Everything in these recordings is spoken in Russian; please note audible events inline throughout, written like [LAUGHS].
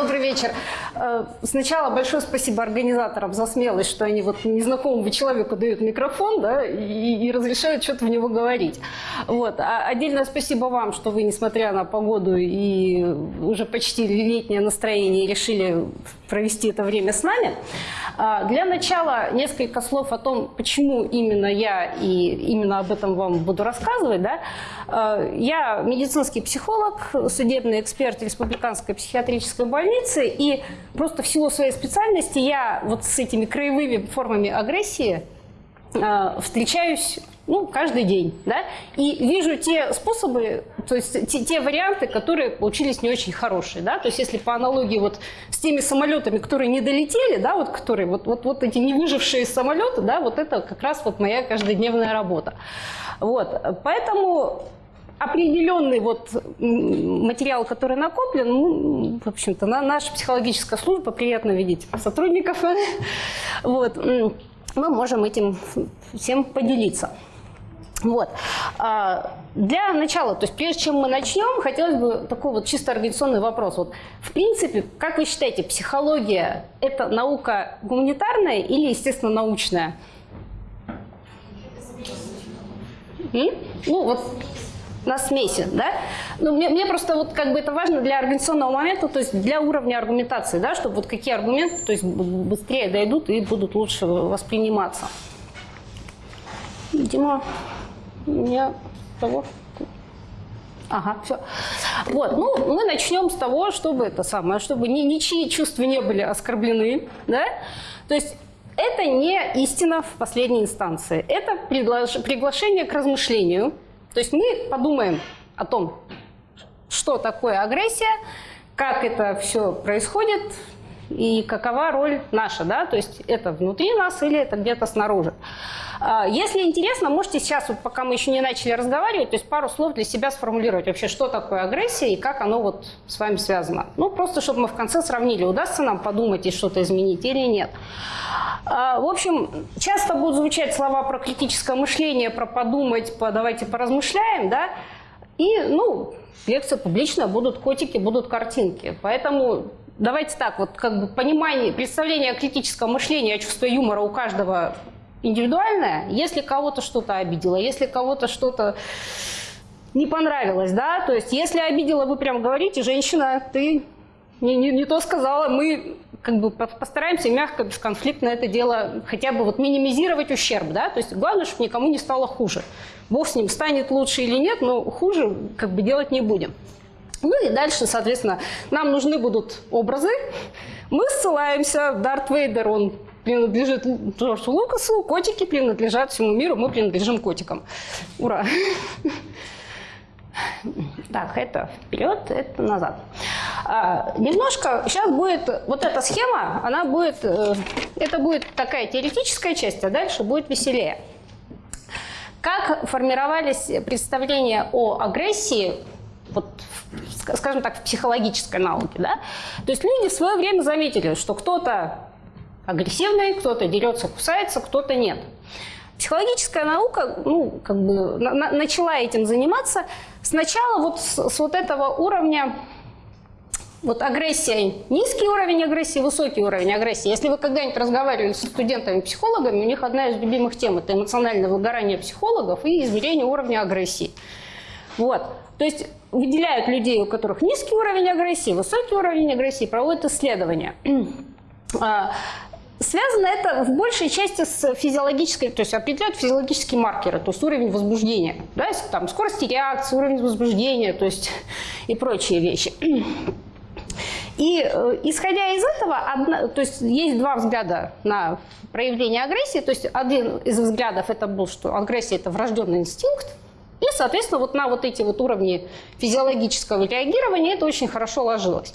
Добрый вечер. Э, сначала большое спасибо организаторам за смелость, что они вот незнакомому человеку дают микрофон да, и, и разрешают что-то в него говорить. Вот. А отдельное спасибо вам, что вы, несмотря на погоду и уже почти летнее настроение, решили провести это время с нами. А, для начала несколько слов о том, почему именно я и именно об этом вам буду рассказывать. Да? А, я медицинский психолог, судебный эксперт Республиканской психиатрической больницы, и просто в силу своей специальности я вот с этими краевыми формами агрессии а, встречаюсь ну, каждый день, да, и вижу те способы, то есть те, те варианты, которые получились не очень хорошие, да, то есть если по аналогии вот с теми самолетами, которые не долетели, да, вот которые, вот, вот, вот эти не выжившие самолеты, да, вот это как раз вот моя каждодневная работа. Вот, поэтому определенный вот материал, который накоплен, ну, в общем-то, на наша психологическая служба, приятно видеть сотрудников, [LAUGHS] вот, мы можем этим всем поделиться. Вот. А, для начала, то есть прежде чем мы начнем, хотелось бы такой вот чисто организационный вопрос. Вот, в принципе, как вы считаете, психология – это наука гуманитарная или, естественно, научная? Ну, вот на смеси, да? Ну, мне, мне просто вот как бы это важно для организационного момента, то есть для уровня аргументации, да, чтобы вот какие аргументы, то есть быстрее дойдут и будут лучше восприниматься. Дима меня того... Ага, все. Вот, ну, мы начнем с того, чтобы это самое, чтобы ни, ничьи чувства не были оскорблены, да? То есть это не истина в последней инстанции. Это приглашение к размышлению. То есть мы подумаем о том, что такое агрессия, как это все происходит и какова роль наша, да, то есть это внутри нас или это где-то снаружи. А, если интересно, можете сейчас, вот пока мы еще не начали разговаривать, то есть пару слов для себя сформулировать вообще, что такое агрессия и как оно вот с вами связано. Ну, просто чтобы мы в конце сравнили, удастся нам подумать и что-то изменить или нет. А, в общем, часто будут звучать слова про критическое мышление, про подумать, по, давайте поразмышляем, да, и, ну, лекция публичная, будут котики, будут картинки. Поэтому давайте так, вот как бы понимание, представление о критическом мышлении, юмора у каждого индивидуальное, если кого-то что-то обидело, если кого-то что-то не понравилось, да, то есть если обидела, вы прям говорите, женщина, ты не, не, не то сказала, мы как бы постараемся мягко, бесконфликтно это дело хотя бы вот минимизировать ущерб, да, то есть главное, чтобы никому не стало хуже. Бог с ним станет лучше или нет, но хуже как бы делать не будем. Ну и дальше, соответственно, нам нужны будут образы. Мы ссылаемся, Дарт Вейдер, он принадлежит Джорджу Лукасу, котики принадлежат всему миру, мы принадлежим котикам. Ура! Так, это вперед, это назад. А, немножко, сейчас будет, вот эта схема, она будет, э, это будет такая теоретическая часть, а дальше будет веселее. Как формировались представления о агрессии, вот, скажем так, в психологической науке, да? То есть люди в свое время заметили, что кто-то агрессивный, кто-то дерется, кусается, кто-то нет. Психологическая наука ну, как бы, на, начала этим заниматься сначала вот с, с вот этого уровня вот агрессия, низкий уровень агрессии, высокий уровень агрессии. Если вы когда-нибудь разговаривали с студентами-психологами, у них одна из любимых тем – это эмоциональное выгорание психологов и измерение уровня агрессии. Вот. То есть выделяют людей, у которых низкий уровень агрессии, высокий уровень агрессии, проводят исследования. А, Связано это в большей части с физиологической, то есть определяют физиологические маркеры, то есть уровень возбуждения, да, там скорости реакции, уровень возбуждения, то есть и прочие вещи. И э, исходя из этого, одна, то есть есть два взгляда на проявление агрессии. То есть один из взглядов это был, что агрессия это врожденный инстинкт. И, соответственно, вот на вот эти вот уровни физиологического реагирования это очень хорошо ложилось.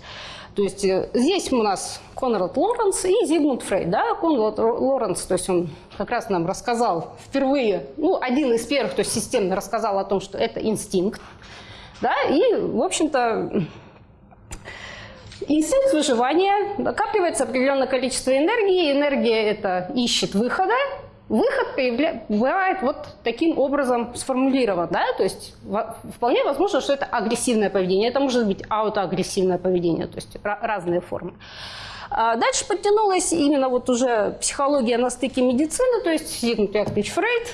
То есть э, здесь у нас Конрад Лоренс и Зигмунд Фрейд. Да? Конрад Лоренс, то есть он как раз нам рассказал впервые, ну, один из первых, то есть системно рассказал о том, что это инстинкт. Да? И, в общем-то, инстинкт выживания, накапливается определенное количество энергии, энергия это ищет выхода, выход бывает вот таким образом сформулирован, да, то есть вполне возможно, что это агрессивное поведение, это может быть аутоагрессивное поведение, то есть разные формы. А дальше подтянулась именно вот уже психология на стыке медицины, то есть Зигмунд Яковлевич Фрейд,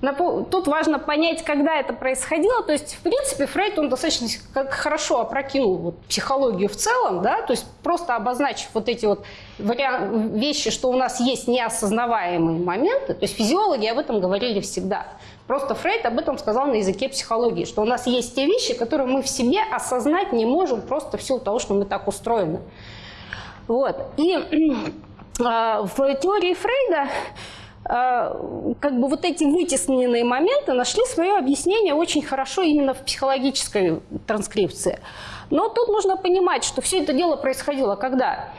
Тут важно понять, когда это происходило. То есть, в принципе, Фрейд, он достаточно хорошо опрокинул вот, психологию в целом, да, то есть просто обозначив вот эти вот вещи, что у нас есть неосознаваемые моменты. То есть физиологи об этом говорили всегда. Просто Фрейд об этом сказал на языке психологии, что у нас есть те вещи, которые мы в себе осознать не можем просто в силу того, что мы так устроены. Вот. И э, [CLEARS THROAT] в теории Фрейда как бы вот эти вытесненные моменты нашли свое объяснение очень хорошо именно в психологической транскрипции. Но тут нужно понимать, что все это дело происходило когда?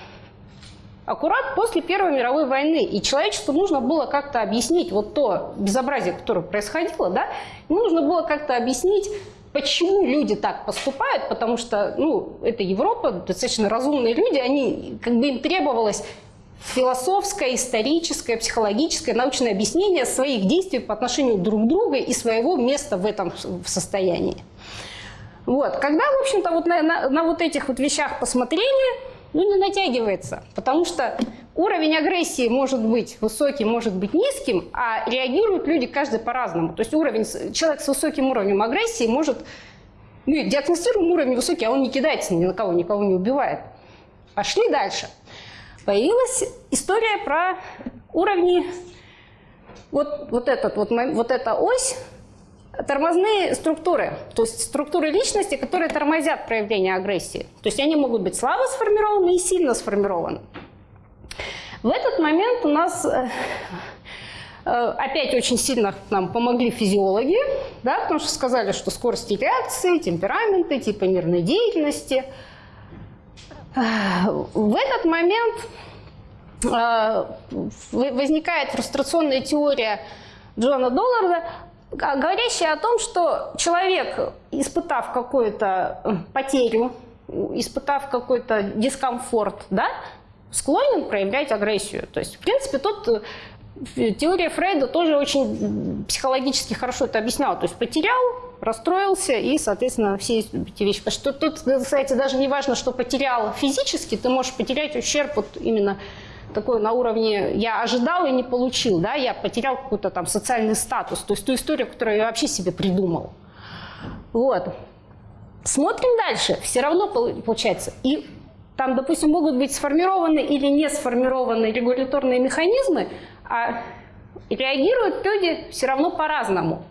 Аккурат после Первой мировой войны. И человечеству нужно было как-то объяснить вот то безобразие, которое происходило, да, нужно было как-то объяснить, почему люди так поступают, потому что, ну, это Европа, достаточно разумные люди, они, как бы им требовалось философское, историческое, психологическое, научное объяснение своих действий по отношению друг к другу и своего места в этом состоянии. Вот. Когда, в общем-то, вот на, на, на вот этих вот вещах посмотрели, ну, не натягивается, потому что уровень агрессии может быть высоким, может быть низким, а реагируют люди каждый по-разному. То есть уровень, человек с высоким уровнем агрессии может, ну, диагностируем уровень высокий, а он не кидается ни на кого, никого не убивает. Пошли дальше появилась история про уровни, вот, вот, этот, вот, вот эта ось, тормозные структуры, то есть структуры личности, которые тормозят проявление агрессии. То есть они могут быть слабо сформированы и сильно сформированы. В этот момент у нас э, э, опять очень сильно нам помогли физиологи, да, потому что сказали, что скорости реакции, темпераменты, типа мирной деятельности – в этот момент э, возникает фрустрационная теория Джона Долларда, говорящая о том, что человек, испытав какую-то э, потерю, испытав какой-то дискомфорт, да, склонен проявлять агрессию. То есть, в принципе, тут э, теория Фрейда тоже очень психологически хорошо это объясняла. То есть потерял, расстроился и, соответственно, все эти вещи. Потому что тут, кстати, даже не важно, что потерял физически, ты можешь потерять ущерб вот именно такой на уровне «я ожидал и не получил», да, я потерял какой-то там социальный статус, то есть ту историю, которую я вообще себе придумал. Вот. Смотрим дальше. Все равно получается. И там, допустим, могут быть сформированы или не сформированы регуляторные механизмы, а реагируют люди все равно по-разному.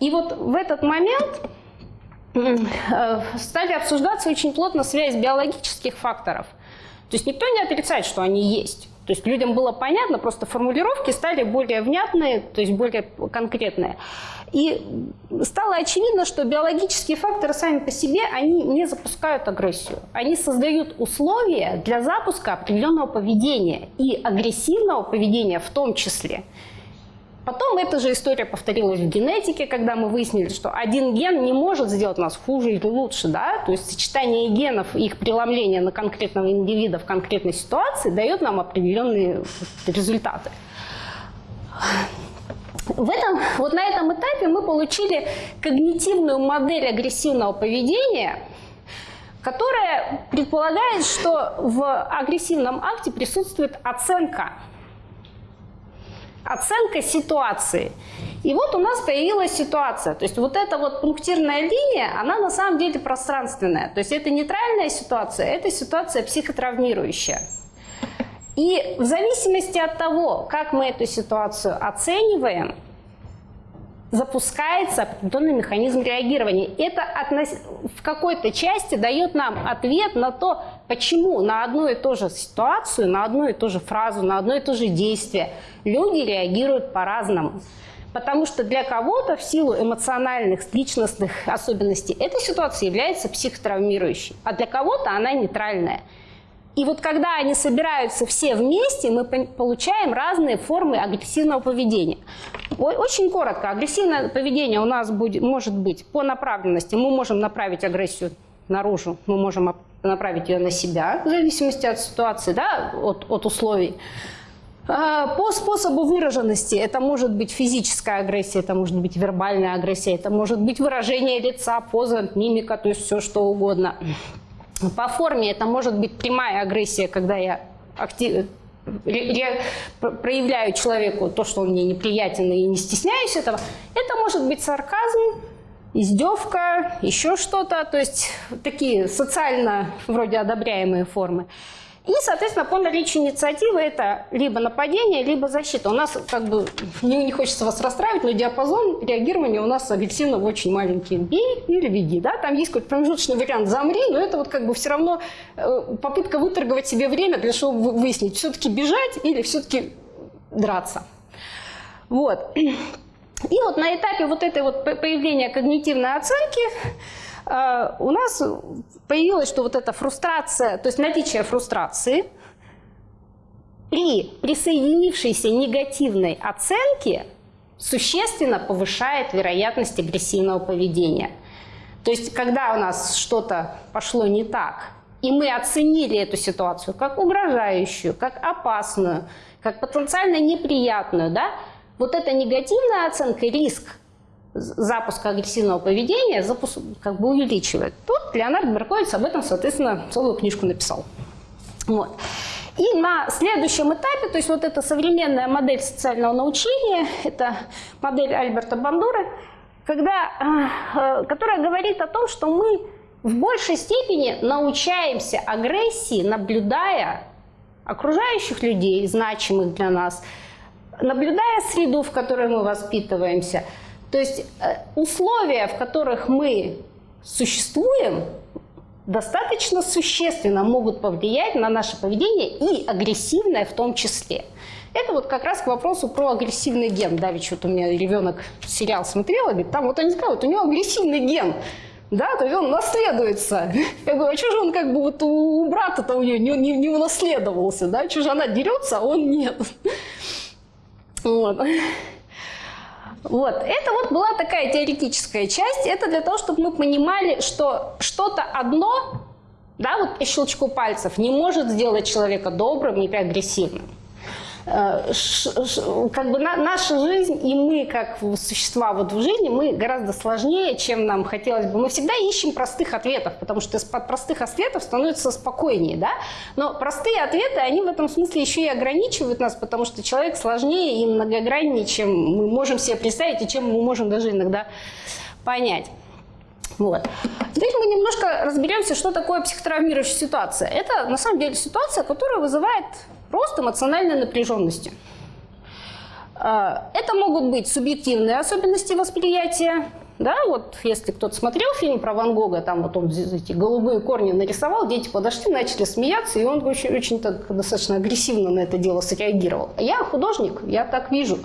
И вот в этот момент э, стали обсуждаться очень плотно связь биологических факторов. То есть никто не отрицает, что они есть. То есть людям было понятно, просто формулировки стали более внятные, то есть более конкретные. И стало очевидно, что биологические факторы сами по себе, они не запускают агрессию. Они создают условия для запуска определенного поведения и агрессивного поведения в том числе. Потом эта же история повторилась в генетике, когда мы выяснили, что один ген не может сделать нас хуже или лучше. Да? То есть сочетание генов их преломление на конкретного индивида в конкретной ситуации дает нам определенные результаты. В этом, вот на этом этапе мы получили когнитивную модель агрессивного поведения, которая предполагает, что в агрессивном акте присутствует оценка оценка ситуации. И вот у нас появилась ситуация. То есть вот эта вот пунктирная линия, она на самом деле пространственная. То есть это нейтральная ситуация, это ситуация психотравмирующая. И в зависимости от того, как мы эту ситуацию оцениваем, запускается определенный механизм реагирования. Это относ... в какой-то части дает нам ответ на то, почему на одну и ту же ситуацию, на одну и ту же фразу, на одно и то же действие люди реагируют по-разному. Потому что для кого-то в силу эмоциональных, личностных особенностей эта ситуация является психотравмирующей, а для кого-то она нейтральная. И вот когда они собираются все вместе, мы получаем разные формы агрессивного поведения. Очень коротко, агрессивное поведение у нас будет, может быть по направленности. Мы можем направить агрессию наружу, мы можем направить ее на себя, в зависимости от ситуации, да, от, от условий. А, по способу выраженности это может быть физическая агрессия, это может быть вербальная агрессия, это может быть выражение лица, поза, мимика, то есть все что угодно. По форме это может быть прямая агрессия, когда я актив, проявляю человеку то, что он мне неприятен и не стесняюсь этого. Это может быть сарказм, издевка, еще что-то, то есть такие социально вроде одобряемые формы. И, соответственно, по наличию инициативы это либо нападение, либо защита. У нас, как бы, не, не хочется вас расстраивать, но диапазон реагирования у нас объективно очень маленький. Бей или веди, да? Там есть какой-то промежуточный вариант «замри», но это вот как бы все равно э, попытка выторговать себе время для того, чтобы выяснить, все-таки бежать или все-таки драться. Вот. [CLEARS THROAT] И вот на этапе вот этой вот появления когнитивной оценки у нас появилось, что вот эта фрустрация, то есть наличие фрустрации при присоединившейся негативной оценке существенно повышает вероятность агрессивного поведения. То есть, когда у нас что-то пошло не так, и мы оценили эту ситуацию как угрожающую, как опасную, как потенциально неприятную, да, вот эта негативная оценка, риск запуска агрессивного поведения запуск, как бы увеличивает. Тут Леонард Берковиц об этом, соответственно, целую книжку написал. Вот. И на следующем этапе, то есть вот эта современная модель социального научения, это модель Альберта Бандуры, когда, э, которая говорит о том, что мы в большей степени научаемся агрессии, наблюдая окружающих людей, значимых для нас, наблюдая среду, в которой мы воспитываемся, то есть э, условия, в которых мы существуем, достаточно существенно могут повлиять на наше поведение и агрессивное в том числе. Это вот как раз к вопросу про агрессивный ген. Да, ведь вот у меня ребенок сериал смотрел, говорит, там вот они сказали, вот у него агрессивный ген. Да, то есть он наследуется. Я говорю, а что же он как бы вот у брата-то у нее не, не, не унаследовался, да? Что же она дерется, а он нет. Вот. Вот, это вот была такая теоретическая часть. Это для того, чтобы мы понимали, что что-то одно, да, вот щелчку пальцев, не может сделать человека добрым или агрессивным. Э, как бы наша жизнь и мы как существа вот в жизни, мы гораздо сложнее, чем нам хотелось бы. Мы всегда ищем простых ответов, потому что из-под простых ответов становится спокойнее, да? Но простые ответы, они в этом смысле еще и ограничивают нас, потому что человек сложнее и многограннее, чем мы можем себе представить и чем мы можем даже иногда понять. Вот. Теперь мы немножко разберемся, что такое психотравмирующая ситуация. Это на самом деле ситуация, которая вызывает рост эмоциональной напряженности. А, это могут быть субъективные особенности восприятия. Да, вот если кто-то смотрел фильм про Ван Гога, там вот он эти голубые корни нарисовал, дети подошли, начали смеяться, и он очень, очень так достаточно агрессивно на это дело среагировал. Я художник, я так вижу.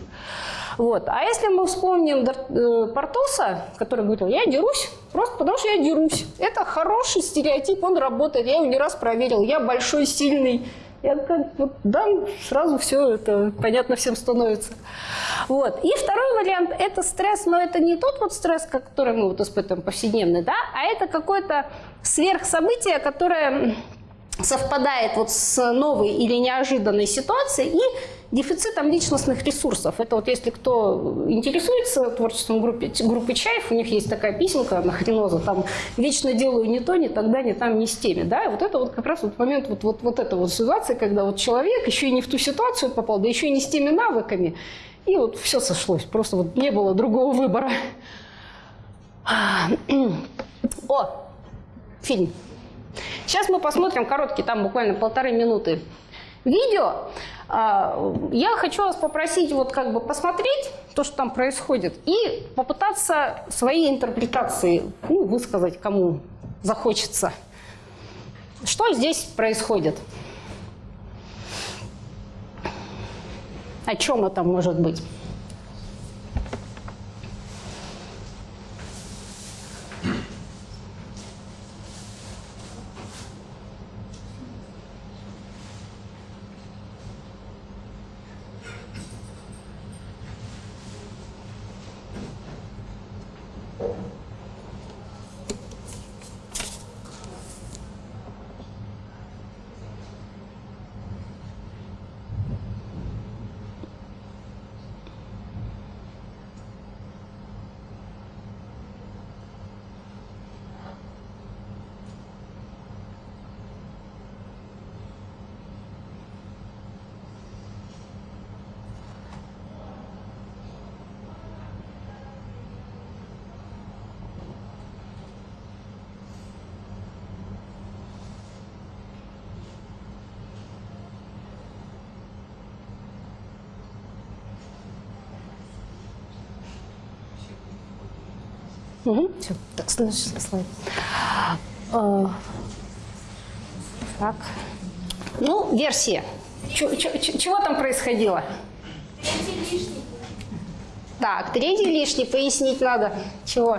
Вот. А если мы вспомним э, Портоса, который говорил, я дерусь, просто потому что я дерусь. Это хороший стереотип, он работает, я его не раз проверил, я большой, сильный, я как вот дам, сразу все это понятно всем становится. Вот. И второй вариант – это стресс, но это не тот вот стресс, который мы вот испытываем повседневный, да, а это какое-то сверхсобытие, которое совпадает вот с новой или неожиданной ситуацией и дефицитом личностных ресурсов. Это вот если кто интересуется творчеством группы, группы Чаев, у них есть такая песенка на хреноза, там «Вечно делаю не то, не тогда, не там, не с теми». Да? И вот это вот как раз вот момент вот, вот, вот этой вот ситуации, когда вот человек еще и не в ту ситуацию попал, да еще и не с теми навыками, и вот все сошлось, просто вот не было другого выбора. О, фильм. Сейчас мы посмотрим короткий, там буквально полторы минуты видео. А, я хочу вас попросить вот как бы посмотреть то, что там происходит, и попытаться свои интерпретации ну, высказать, кому захочется. Что здесь происходит? О чем это может быть? Угу. Все, так, следующий слайд. А, так. Ну, версия. Ч чего там происходило? Третий лишний. Так, третий лишний пояснить надо. Чего?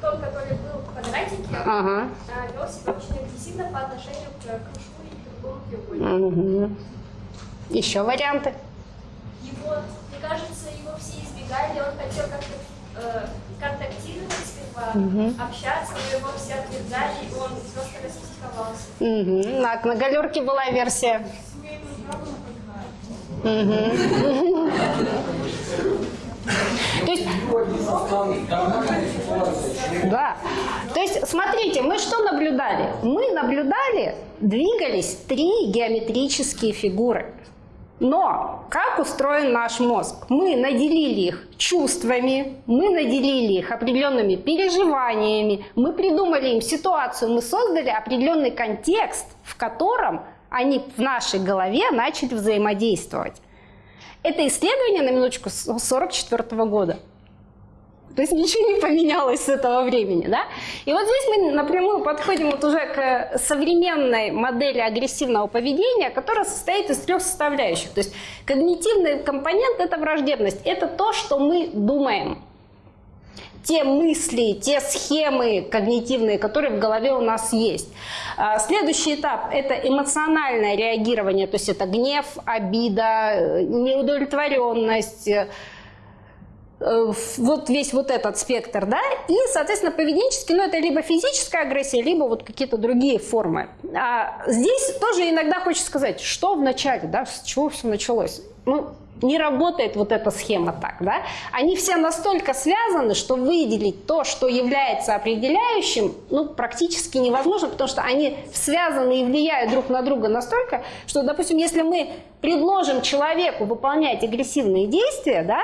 Тот, который был в квадратике, Ага. вел себя очень агрессивно по отношению к кружку и другому треугольнику. Угу. Еще варианты? Его, мне кажется, его все избегали, он хотел как-то э, контактировать сперва, общаться, но его все отвергали, и он просто распсиховался. Угу. На, на галерке была версия. То есть, да. То есть, смотрите, мы что наблюдали? Мы наблюдали, двигались три геометрические фигуры. Но как устроен наш мозг? Мы наделили их чувствами, мы наделили их определенными переживаниями, мы придумали им ситуацию, мы создали определенный контекст, в котором они в нашей голове начали взаимодействовать. Это исследование, на минуточку, с 1944 года. То есть ничего не поменялось с этого времени. Да? И вот здесь мы напрямую подходим вот уже к современной модели агрессивного поведения, которая состоит из трех составляющих. То есть когнитивный компонент – это враждебность. Это то, что мы думаем. Те мысли, те схемы когнитивные, которые в голове у нас есть. А, следующий этап – это эмоциональное реагирование, то есть это гнев, обида, неудовлетворенность, Э, вот весь вот этот спектр, да, и, соответственно, поведенческий, ну, это либо физическая агрессия, либо вот какие-то другие формы. А здесь тоже иногда хочется сказать, что в начале, да, с чего все началось. Ну, не работает вот эта схема так, да. Они все настолько связаны, что выделить то, что является определяющим, ну, практически невозможно, потому что они связаны и влияют друг на друга настолько, что, допустим, если мы предложим человеку выполнять агрессивные действия, да,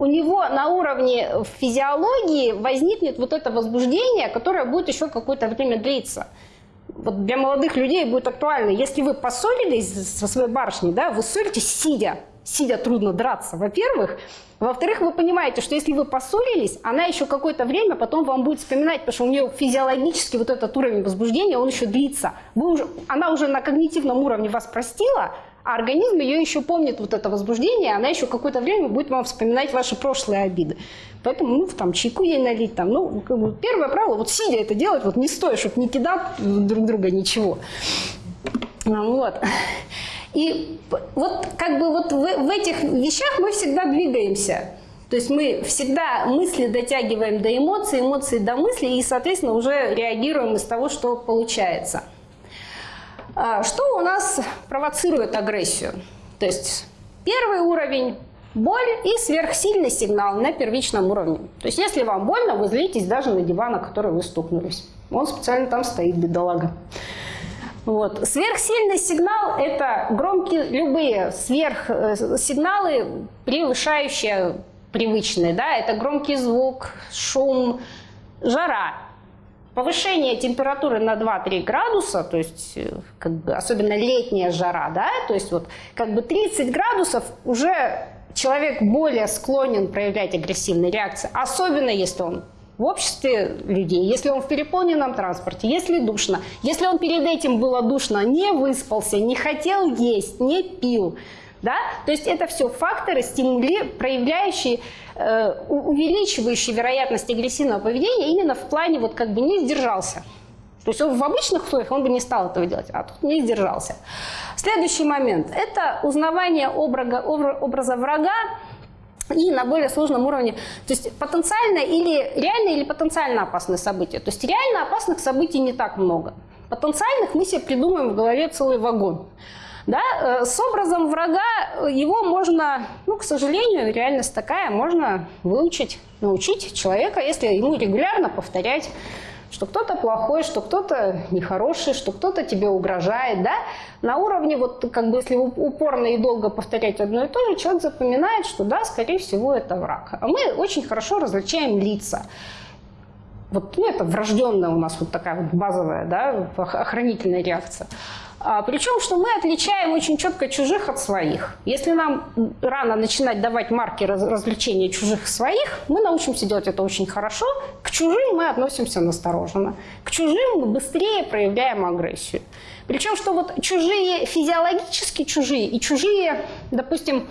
у него на уровне физиологии возникнет вот это возбуждение, которое будет еще какое-то время длиться. Вот для молодых людей будет актуально. Если вы поссорились со своей барышней, да, вы ссоритесь сидя. Сидя трудно драться, во-первых. Во-вторых, вы понимаете, что если вы поссорились, она еще какое-то время потом вам будет вспоминать, потому что у нее физиологически вот этот уровень возбуждения, он еще длится. Вы уже, она уже на когнитивном уровне вас простила, а организм ее еще помнит вот это возбуждение, она еще какое-то время будет вам вспоминать ваши прошлые обиды. Поэтому, ну, там, чайку ей налить, там, ну, как бы, первое правило, вот сидя это делать, вот не стоит, чтобы не кидать друг друга ничего. Вот. И вот как бы вот в, в этих вещах мы всегда двигаемся. То есть мы всегда мысли дотягиваем до эмоций, эмоции до мыслей и, соответственно, уже реагируем из того, что получается. А, что у нас провоцирует агрессию? То есть первый уровень – боль и сверхсильный сигнал на первичном уровне. То есть если вам больно, вы злитесь даже на диван, на который вы стукнулись. Он специально там стоит, бедолага. Вот. Сверхсильный сигнал – это громкие, любые сверхсигналы, превышающие привычные. Да? Это громкий звук, шум, жара. Повышение температуры на 2-3 градуса, то есть э, как бы, особенно летняя жара, да, то есть вот как бы 30 градусов уже человек более склонен проявлять агрессивные реакции, особенно если он в обществе людей, если он в переполненном транспорте, если душно, если он перед этим было душно, не выспался, не хотел есть, не пил, да? То есть это все факторы, стимули, проявляющие, э, увеличивающие вероятность агрессивного поведения именно в плане вот как бы не сдержался. То есть он в обычных условиях он бы не стал этого делать, а тут не сдержался. Следующий момент – это узнавание образа, образа врага и на более сложном уровне. То есть потенциально или реально или потенциально опасные события. То есть реально опасных событий не так много. Потенциальных мы себе придумаем в голове целый вагон. Да? Э, с образом врага его можно, ну, к сожалению, реальность такая, можно выучить, научить человека, если ему регулярно повторять что кто-то плохой, что кто-то нехороший, что кто-то тебе угрожает, да, на уровне, вот как бы если упорно и долго повторять одно и то же, человек запоминает, что да, скорее всего, это враг. А мы очень хорошо различаем лица. Вот ну, это врожденная у нас вот такая вот базовая, да, охранительная реакция. А, причем, что мы отличаем очень четко чужих от своих. Если нам рано начинать давать марки раз, развлечения чужих и своих, мы научимся делать это очень хорошо. К чужим мы относимся настороженно. К чужим мы быстрее проявляем агрессию. Причем, что вот чужие, физиологически чужие и чужие, допустим,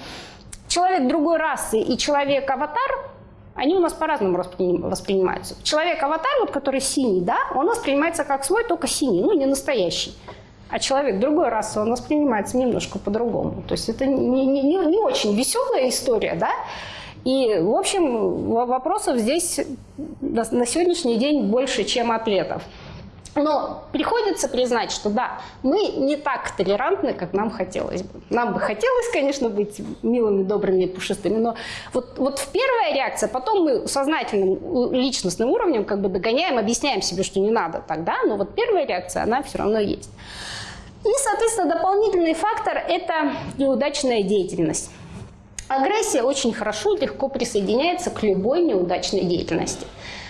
человек другой расы и человек-аватар, они у нас по-разному воспринимаются. Человек-аватар, вот который синий, да, он воспринимается как свой, только синий, ну не настоящий. А человек другой расы, он воспринимается немножко по-другому. То есть это не, не, не, очень веселая история, да. И, в общем, вопросов здесь на сегодняшний день больше, чем ответов. Но приходится признать, что да, мы не так толерантны, как нам хотелось бы. Нам бы хотелось, конечно, быть милыми, добрыми пушистыми, но вот, вот в первая реакция, потом мы сознательным личностным уровнем как бы догоняем, объясняем себе, что не надо тогда, но вот первая реакция, она все равно есть. И, соответственно, дополнительный фактор – это неудачная деятельность. Агрессия очень хорошо легко присоединяется к любой неудачной деятельности.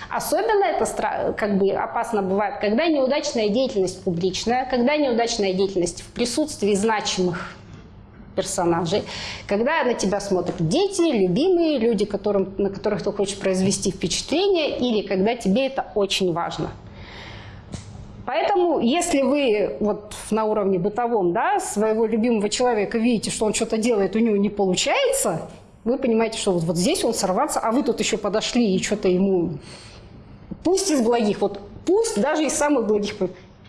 Особенно это как бы опасно бывает, когда неудачная деятельность публичная, когда неудачная деятельность в присутствии значимых персонажей, когда на тебя смотрят дети, любимые, люди, которым, на которых ты хочешь произвести впечатление, или когда тебе это очень важно. Поэтому, если вы вот на уровне бытовом да, своего любимого человека видите, что он что-то делает, у него не получается, вы понимаете, что вот, вот здесь он сорваться, а вы тут еще подошли и что-то ему Пусть из благих, вот пусть даже из самых благих,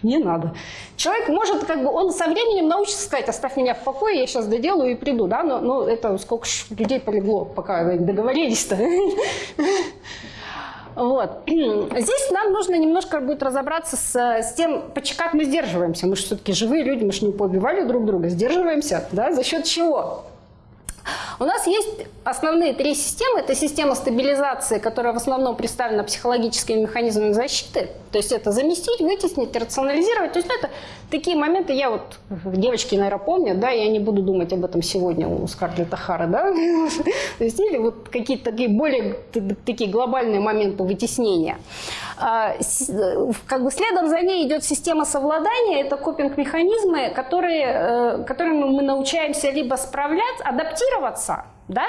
не надо. Человек может, как бы, он со временем научится сказать, оставь меня в покое, я сейчас доделаю и приду, да, но, но это сколько людей полегло, пока договорились-то. [LAUGHS] Вот. Здесь нам нужно немножко будет разобраться с, с тем, как мы сдерживаемся. Мы же все-таки живые люди, мы же не поубивали друг друга. Сдерживаемся, да, за счет чего? У нас есть основные три системы. Это система стабилизации, которая в основном представлена психологическими механизмами защиты. То есть это заместить, вытеснить, рационализировать. То есть это такие моменты, я вот, девочки, наверное, помнят, да, я не буду думать об этом сегодня у Скарлетта Хара, да. [LAUGHS] То есть или вот какие-то такие более такие глобальные моменты вытеснения. А, как бы следом за ней идет система совладания, это копинг-механизмы, которые, э, которыми мы научаемся либо справляться, адаптироваться, да,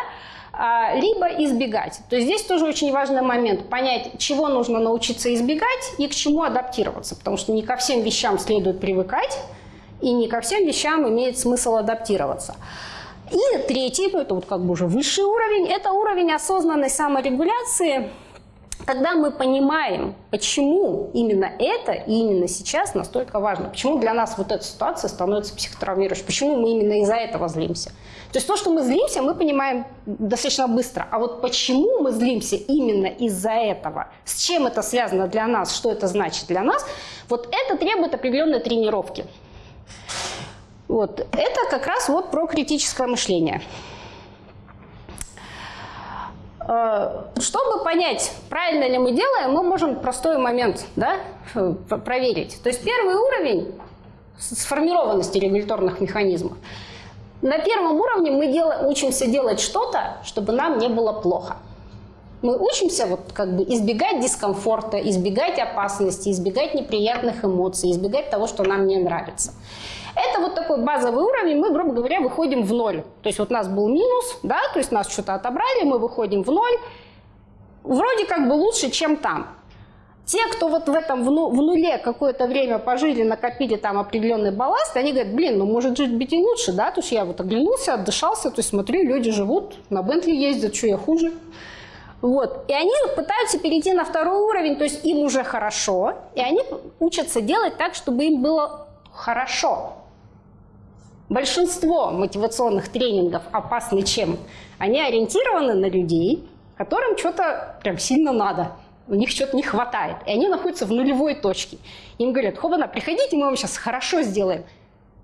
а, либо избегать. То есть здесь тоже очень важный момент – понять, чего нужно научиться избегать и к чему адаптироваться, потому что не ко всем вещам следует привыкать, и не ко всем вещам имеет смысл адаптироваться. И третий, это вот как бы уже высший уровень, это уровень осознанной саморегуляции – когда мы понимаем, почему именно это и именно сейчас настолько важно, почему для нас вот эта ситуация становится психотравмирующей, почему мы именно из-за этого злимся. То есть то, что мы злимся, мы понимаем достаточно быстро. А вот почему мы злимся именно из-за этого, с чем это связано для нас, что это значит для нас, вот это требует определенной тренировки. Вот. Это как раз вот про критическое мышление. Э, чтобы понять, правильно ли мы делаем, мы можем простой момент да, проверить. То есть первый уровень сформированности регуляторных механизмов. На первом уровне мы дел, учимся делать что-то, чтобы нам не было плохо. Мы учимся вот как бы избегать дискомфорта, избегать опасности, избегать неприятных эмоций, избегать того, что нам не нравится. Это вот такой базовый уровень, мы, грубо говоря, выходим в ноль. То есть вот у нас был минус, да, то есть нас что-то отобрали, мы выходим в ноль. Вроде как бы лучше, чем там. Те, кто вот в этом в, ну, нуле какое-то время пожили, накопили там определенный балласт, они говорят, блин, ну может жить быть и лучше, да, то есть я вот оглянулся, отдышался, то есть смотрю, люди живут, на Бентли ездят, что я хуже. Вот. И они пытаются перейти на второй уровень, то есть им уже хорошо, и они учатся делать так, чтобы им было хорошо. Большинство мотивационных тренингов опасны чем? Они ориентированы на людей, которым что-то прям сильно надо. У них что-то не хватает. И они находятся в нулевой точке. Им говорят, хобана, приходите, мы вам сейчас хорошо сделаем.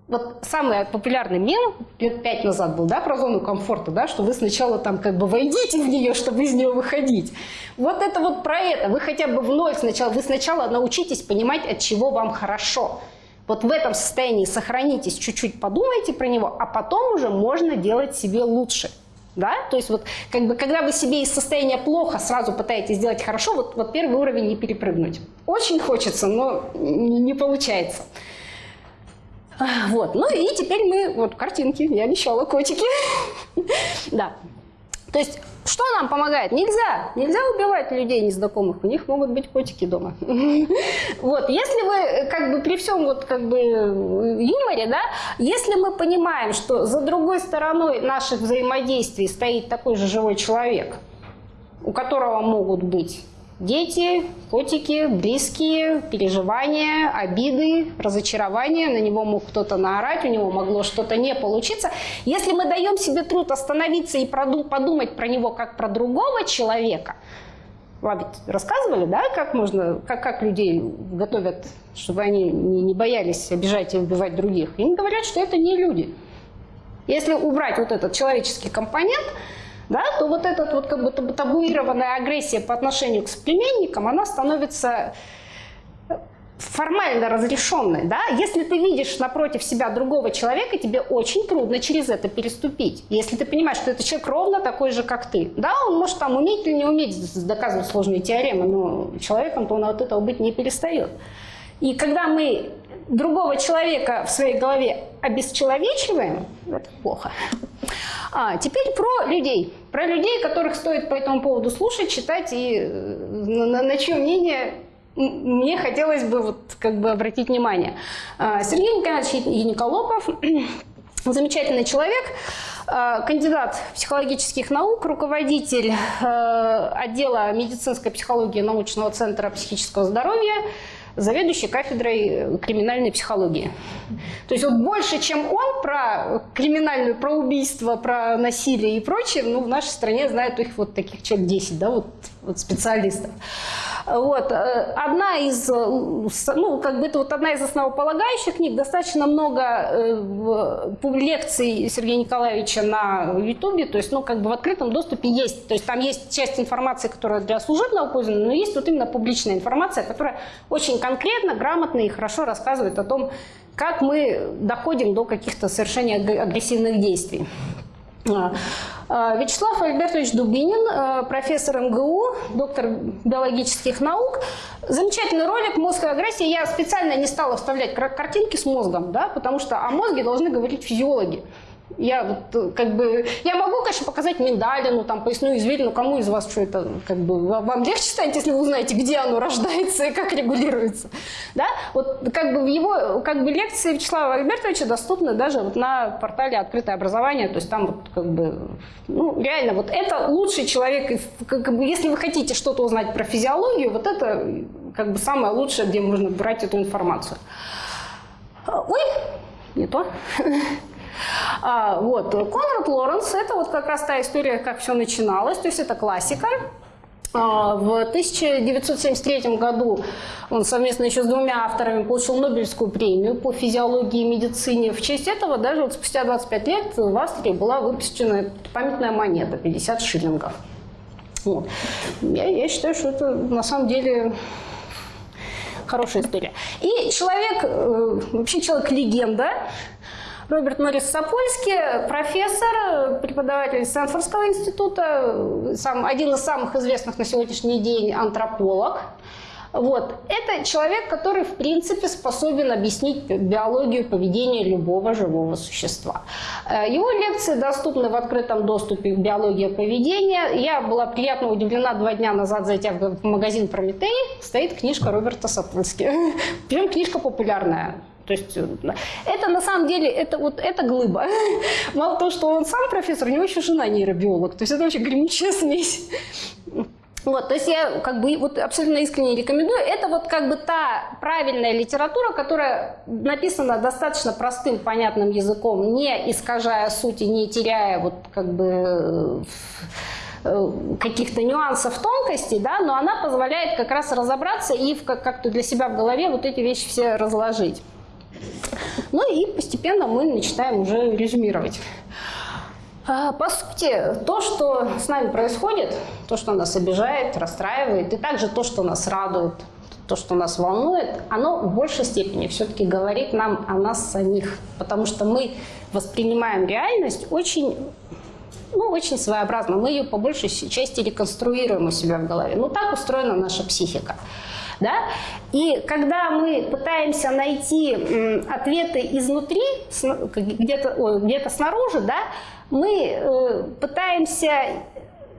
Вот самый популярный мем лет пять назад был, да, про зону комфорта, да, что вы сначала там как бы войдите в нее, чтобы из нее выходить. Вот это вот про это. Вы хотя бы в ноль сначала, вы сначала научитесь понимать, от чего вам хорошо. Вот в этом состоянии сохранитесь, чуть-чуть подумайте про него, а потом уже можно делать себе лучше. Да? То есть вот как бы, когда вы себе из состояния плохо сразу пытаетесь сделать хорошо, вот, вот первый уровень не перепрыгнуть. Очень хочется, но не, получается. Вот. Ну и теперь мы... Вот картинки, я обещала, котики. [LAUGHS] Да. То есть, что нам помогает? Нельзя. Нельзя убивать людей незнакомых. У них могут быть котики дома. [LAUGHS] Вот. Если вы, как бы, при всем вот, как бы, юморе, да, если мы понимаем, что за другой стороной наших взаимодействий стоит такой же живой человек, у которого могут быть Дети, котики, близкие, переживания, обиды, разочарования. На него мог кто-то наорать, у него могло что-то не получиться. Если мы даем себе труд остановиться и подумать про него как про другого человека, вам ведь рассказывали, да, как можно, как, как людей готовят, чтобы они не, не боялись обижать и убивать других. Им говорят, что это не люди. Если убрать вот этот человеческий компонент – да, то вот эта вот как бы табуированная агрессия по отношению к соплеменникам, она становится формально разрешенной. Да? Если ты видишь напротив себя другого человека, тебе очень трудно через это переступить. Если ты понимаешь, что этот человек ровно такой же, как ты. Да, он может там уметь или не уметь доказывать сложные теоремы, но человеком-то он от этого быть не перестает. И когда мы другого человека в своей голове обесчеловечиваем, это плохо. А, теперь про людей. Про людей, которых стоит по этому поводу слушать, читать и э, на, на чье мнение мне хотелось бы вот как бы обратить внимание. А, Сергей Николаевич Яниколопов, [CLEARS THROAT] замечательный человек, а, кандидат психологических наук, руководитель э, отдела медицинской психологии научного центра психического здоровья, заведующий кафедрой криминальной психологии. То есть вот больше, чем он про криминальную, про убийство, про насилие и прочее, ну, в нашей стране знают их вот таких человек 10, да, вот, вот специалистов. Вот. Э, одна из, э, ну, как бы это вот одна из основополагающих книг, достаточно много э, лекций Сергея Николаевича на Ютубе, то есть, ну, как бы в открытом доступе есть, то есть там есть часть информации, которая для служебного пользования, но есть вот именно публичная информация, которая очень конкретно, грамотно и хорошо рассказывает о том, как мы доходим до каких-то совершения агрессивных действий. А, Вячеслав Альбертович Дубинин, а, профессор МГУ, доктор биологических наук. Замечательный ролик «Мозг и агрессия». Я специально не стала вставлять картинки с мозгом, да, потому что о мозге должны говорить физиологи. Я вот э, как бы, я могу, конечно, показать миндалину, там, поясную извилину, кому из вас что это, как бы, вам легче станет, если вы узнаете, где оно [LAUGHS] рождается и как регулируется, да? Вот как бы его, как бы лекции Вячеслава Альбертовича доступны даже вот на портале «Открытое образование», то есть там вот как бы, ну, реально, вот это лучший человек, как бы, если вы хотите что-то узнать про физиологию, вот это как бы самое лучшее, где можно брать эту информацию. Ой, не то. [LAUGHS] А, вот. Конрад Лоренс – это вот как раз та история, как все начиналось, то есть это классика. А, в 1973 году он совместно еще с двумя авторами получил Нобелевскую премию по физиологии и медицине. В честь этого даже вот спустя 25 лет в Австрии была выпущена памятная монета 50 шиллингов. Вот. Я, я считаю, что это на самом деле хорошая история. И человек, э, вообще человек-легенда, Роберт Морис Сапольский, профессор, преподаватель Стэнфордского института, сам, один из самых известных на сегодняшний день антрополог. Вот. Это человек, который, в принципе, способен объяснить биологию поведения любого живого существа. Э, его лекции доступны в открытом доступе к биологии поведения. Я была приятно удивлена два дня назад, зайдя в магазин «Прометей», стоит книжка Роберта Сапольски. [LAUGHS] Прям книжка популярная. То есть э, это на самом деле, это вот это глыба. [LAUGHS] Мало того, что он сам профессор, у него еще жена нейробиолог. То есть это вообще гремучая [LAUGHS] смесь. Вот, то есть я как бы вот абсолютно искренне рекомендую. Это вот как бы та правильная литература, которая написана достаточно простым, понятным языком, не искажая сути, не теряя вот как бы э, каких-то нюансов, тонкостей, да, но она позволяет как раз разобраться и как-то для себя в голове вот эти вещи все разложить. Ну и постепенно мы начинаем уже резюмировать. А, по сути, то, что с нами происходит, то, что нас обижает, расстраивает, и также то, что нас радует, то, что нас волнует, оно в большей степени все-таки говорит нам о нас самих, потому что мы воспринимаем реальность очень, ну, очень своеобразно. Мы ее по большей части реконструируем у себя в голове. Ну, так устроена наша психика. Да? И когда мы пытаемся найти ответы изнутри, где-то где, снаружи, да, мы э, пытаемся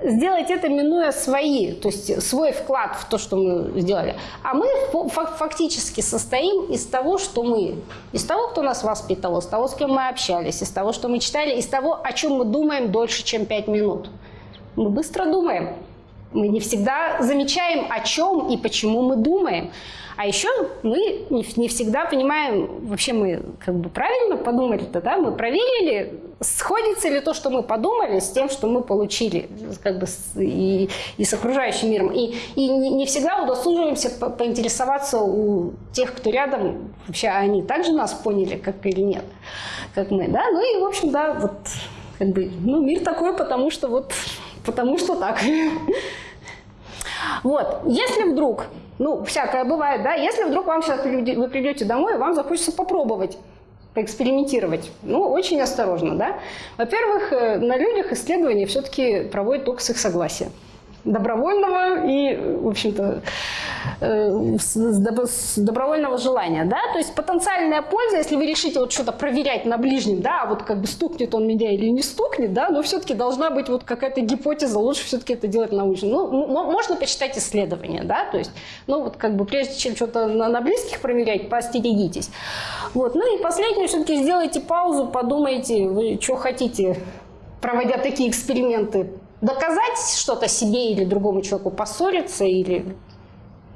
сделать это, минуя свои, то есть свой вклад в то, что мы сделали. А мы фактически состоим из того, что мы, из того, кто нас воспитывал, из того, с кем мы общались, из того, что мы читали, из того, о чем мы думаем дольше, чем пять минут. Мы быстро думаем. Мы не всегда замечаем, о чем и почему мы думаем. А еще мы не, всегда понимаем, вообще мы как бы правильно подумали-то, да? Мы проверили, сходится ли то, что мы подумали, с тем, что мы получили как бы и, и с окружающим миром. И, и не всегда удосуживаемся по поинтересоваться у тех, кто рядом, вообще они также нас поняли, как или нет, как мы, да? Ну и, в общем, да, вот как бы, ну, мир такой, потому что вот, потому что так. Вот, если вдруг, ну, всякое бывает, да, если вдруг вам сейчас вы придете домой, вам захочется попробовать поэкспериментировать. Ну, очень осторожно, да. Во-первых, э, на людях исследования все-таки проводят только с их согласия добровольного и, в общем-то, э, с добровольного желания, да, то есть потенциальная польза, если вы решите вот что-то проверять на ближнем, да, вот как бы стукнет он меня или не стукнет, да, но все-таки должна быть вот какая-то гипотеза, лучше все-таки это делать научно. Ну, можно почитать исследования, да, то есть, ну, вот как бы прежде чем что-то на, на близких проверять, поостерегитесь. Вот, ну и последнее, все-таки сделайте паузу, подумайте, вы что хотите, проводя такие эксперименты, доказать что-то себе или другому человеку, поссориться или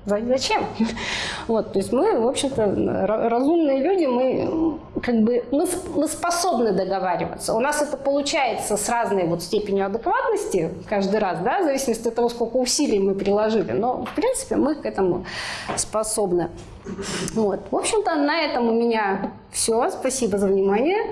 Зачем? [LAUGHS] Вот, то есть мы, в общем-то, разумные люди, мы как бы мы, мы способны договариваться. У нас это получается с разной вот степенью адекватности каждый раз, да, в зависимости от того, сколько усилий мы приложили. Но, в принципе, мы к этому способны. Вот. В общем-то, на этом у меня все. Спасибо за внимание.